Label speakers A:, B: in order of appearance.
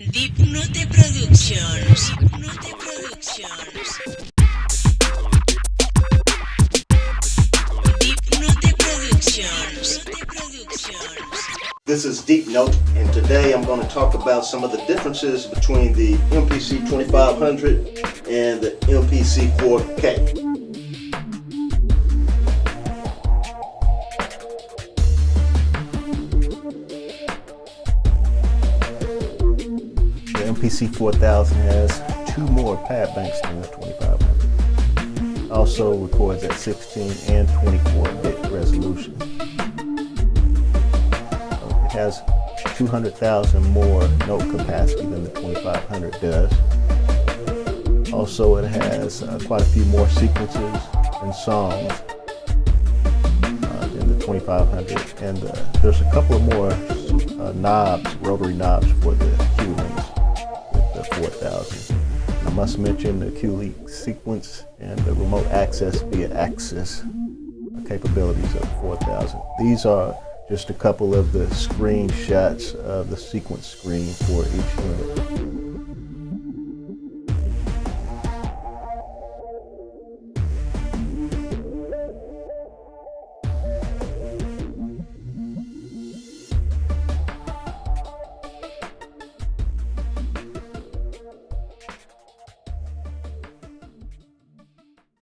A: Productions. Dipnote Productions. Dipnote Productions.
B: This is Deep Note, and today I'm going to talk about some of the differences between the MPC 2500 and the MPC 4K. MPC 4000 has two more pad banks than the 2500. Also records at 16 and 24 bit resolution. It has 200,000 more note capacity than the 2500 does. Also, it has uh, quite a few more sequences and songs uh, than the 2500. And uh, there's a couple of more uh, knobs, rotary knobs for the must mention the Q link sequence and the remote access via access capabilities of 4000. These are just a couple of the screenshots of the sequence screen for each unit.